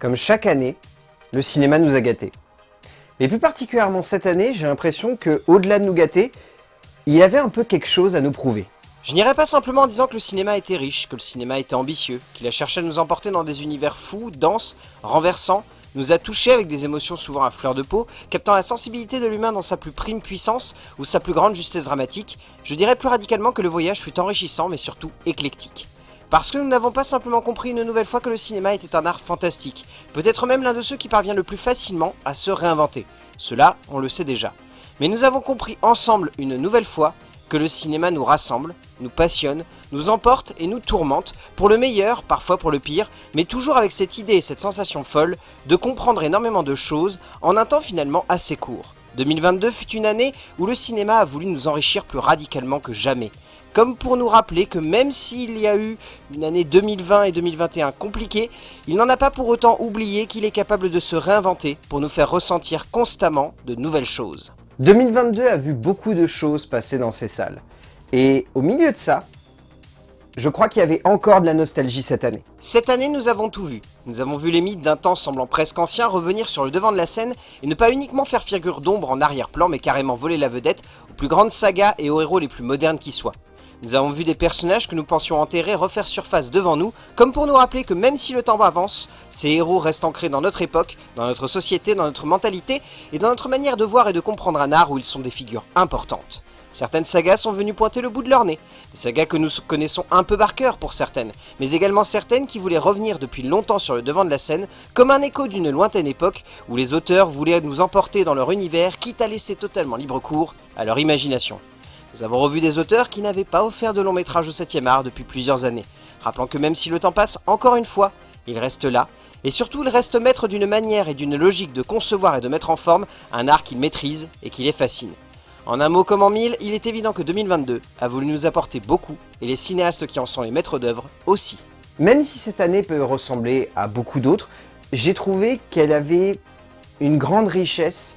Comme chaque année, le cinéma nous a gâtés. Mais plus particulièrement cette année, j'ai l'impression que, au-delà de nous gâter, il y avait un peu quelque chose à nous prouver. Je n'irai pas simplement en disant que le cinéma était riche, que le cinéma était ambitieux, qu'il a cherché à nous emporter dans des univers fous, denses, renversants, nous a touchés avec des émotions souvent à fleur de peau, captant la sensibilité de l'humain dans sa plus prime puissance ou sa plus grande justesse dramatique, je dirais plus radicalement que le voyage fut enrichissant mais surtout éclectique. Parce que nous n'avons pas simplement compris une nouvelle fois que le cinéma était un art fantastique, peut-être même l'un de ceux qui parvient le plus facilement à se réinventer. Cela, on le sait déjà. Mais nous avons compris ensemble une nouvelle fois que le cinéma nous rassemble, nous passionne, nous emporte et nous tourmente, pour le meilleur, parfois pour le pire, mais toujours avec cette idée et cette sensation folle de comprendre énormément de choses en un temps finalement assez court. 2022 fut une année où le cinéma a voulu nous enrichir plus radicalement que jamais. Comme pour nous rappeler que même s'il y a eu une année 2020 et 2021 compliquée, il n'en a pas pour autant oublié qu'il est capable de se réinventer pour nous faire ressentir constamment de nouvelles choses. 2022 a vu beaucoup de choses passer dans ces salles. Et au milieu de ça, je crois qu'il y avait encore de la nostalgie cette année. Cette année, nous avons tout vu. Nous avons vu les mythes d'un temps semblant presque ancien revenir sur le devant de la scène et ne pas uniquement faire figure d'ombre en arrière-plan, mais carrément voler la vedette aux plus grandes sagas et aux héros les plus modernes qui soient. Nous avons vu des personnages que nous pensions enterrer refaire surface devant nous, comme pour nous rappeler que même si le temps avance, ces héros restent ancrés dans notre époque, dans notre société, dans notre mentalité, et dans notre manière de voir et de comprendre un art où ils sont des figures importantes. Certaines sagas sont venues pointer le bout de leur nez, des sagas que nous connaissons un peu par cœur pour certaines, mais également certaines qui voulaient revenir depuis longtemps sur le devant de la scène, comme un écho d'une lointaine époque où les auteurs voulaient nous emporter dans leur univers, quitte à laisser totalement libre cours à leur imagination. Nous avons revu des auteurs qui n'avaient pas offert de long métrage au 7ème art depuis plusieurs années, rappelant que même si le temps passe, encore une fois, il reste là, et surtout il reste maître d'une manière et d'une logique de concevoir et de mettre en forme un art qu'il maîtrise et qui les fascine. En un mot comme en mille, il est évident que 2022 a voulu nous apporter beaucoup, et les cinéastes qui en sont les maîtres d'œuvre aussi. Même si cette année peut ressembler à beaucoup d'autres, j'ai trouvé qu'elle avait une grande richesse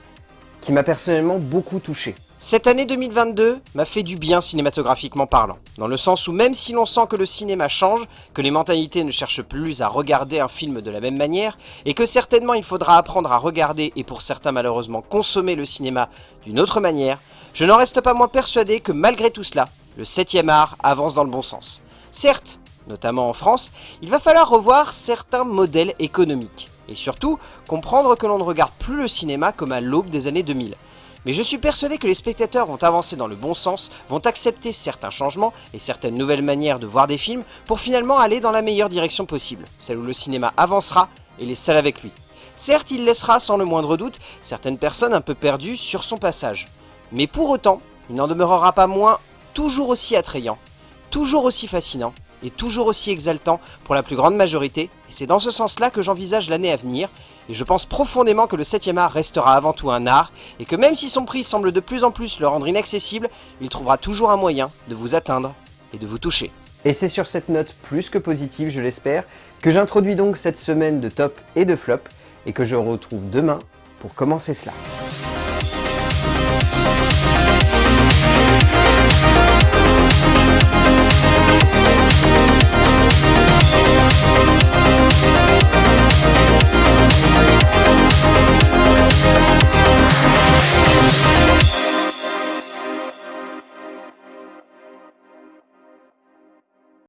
qui m'a personnellement beaucoup touché. Cette année 2022 m'a fait du bien cinématographiquement parlant, dans le sens où même si l'on sent que le cinéma change, que les mentalités ne cherchent plus à regarder un film de la même manière, et que certainement il faudra apprendre à regarder et pour certains malheureusement consommer le cinéma d'une autre manière, je n'en reste pas moins persuadé que malgré tout cela, le 7ème art avance dans le bon sens. Certes, notamment en France, il va falloir revoir certains modèles économiques, et surtout comprendre que l'on ne regarde plus le cinéma comme à l'aube des années 2000, mais je suis persuadé que les spectateurs vont avancer dans le bon sens, vont accepter certains changements et certaines nouvelles manières de voir des films pour finalement aller dans la meilleure direction possible, celle où le cinéma avancera et les salles avec lui. Certes, il laissera sans le moindre doute certaines personnes un peu perdues sur son passage. Mais pour autant, il n'en demeurera pas moins toujours aussi attrayant, toujours aussi fascinant et toujours aussi exaltant pour la plus grande majorité, et c'est dans ce sens-là que j'envisage l'année à venir, et je pense profondément que le 7ème art restera avant tout un art, et que même si son prix semble de plus en plus le rendre inaccessible, il trouvera toujours un moyen de vous atteindre et de vous toucher. Et c'est sur cette note plus que positive, je l'espère, que j'introduis donc cette semaine de top et de flop, et que je retrouve demain pour commencer cela.